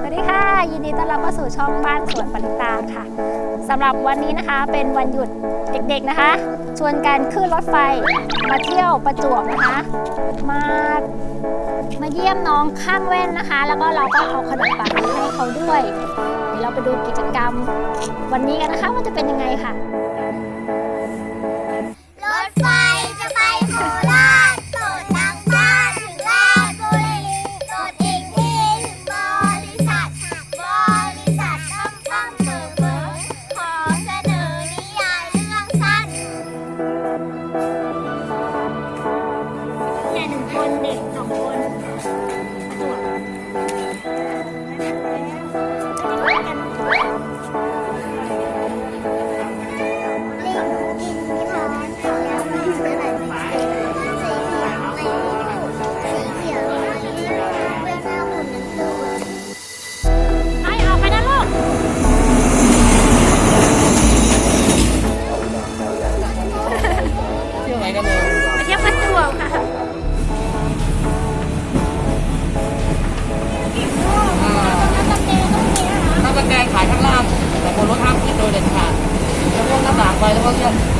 สวัสดีค่ะ ยินดีต้อนรับเข้าสู่ช่องบ้านสวนปริตาค่ะสำหรับวันนี้นะคะเป็นวันหยุดเด็กๆนะคะ ชวนกันขึ้นรถไฟมาเที่ยวประจวบนะคะ มามาเยี่ยมน้องข้างแว่นนะคะ แล้วก็เราก็เอาขนมปังมาให้เขาด้วย เดี๋ยวเราไปดูกิจกรรมวันนี้กันนะคะว่าจะเป็นยังไงค่ะ รถไฟ เนี่ยหนึ่งคนเด็กสองคนา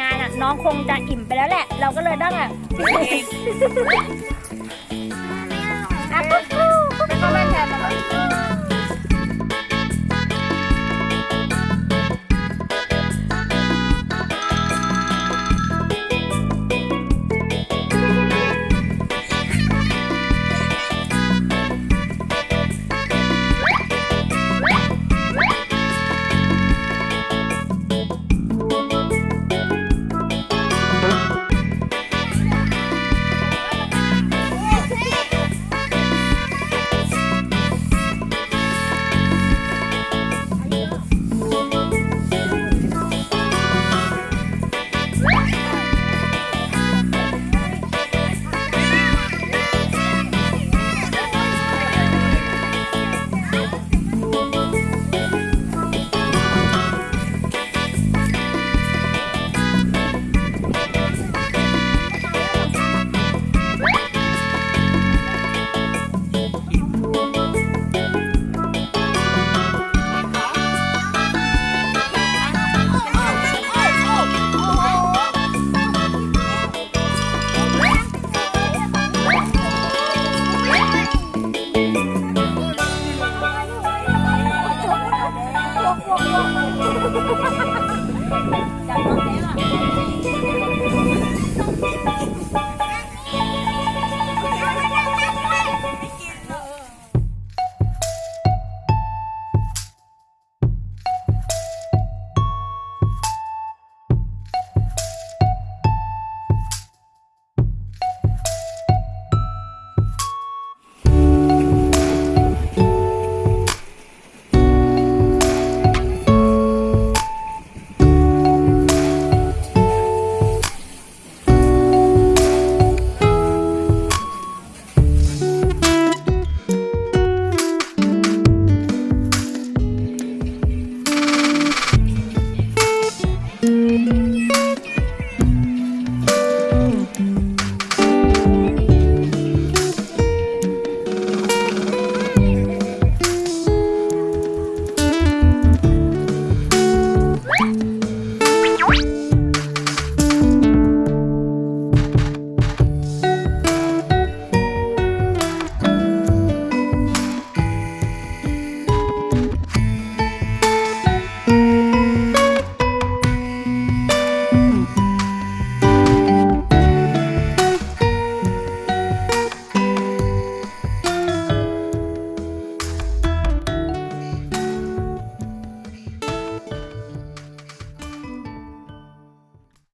งานนอะน้องคงจะอิ่มไปแล้วแหละ เราก็เลยต้องแบบ